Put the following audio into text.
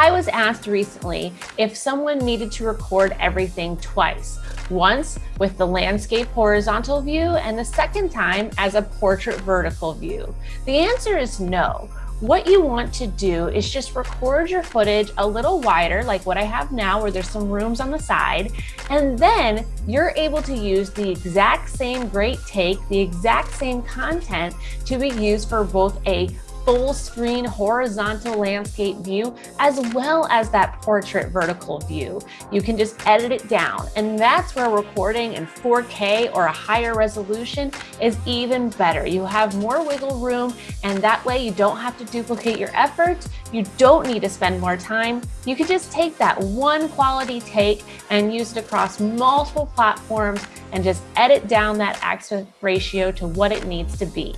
I was asked recently if someone needed to record everything twice, once with the landscape horizontal view and the second time as a portrait vertical view. The answer is no. What you want to do is just record your footage a little wider, like what I have now, where there's some rooms on the side, and then you're able to use the exact same great take, the exact same content to be used for both a full screen horizontal landscape view, as well as that portrait vertical view. You can just edit it down. And that's where recording in 4K or a higher resolution is even better. You have more wiggle room and that way you don't have to duplicate your efforts. You don't need to spend more time. You can just take that one quality take and use it across multiple platforms and just edit down that aspect ratio to what it needs to be.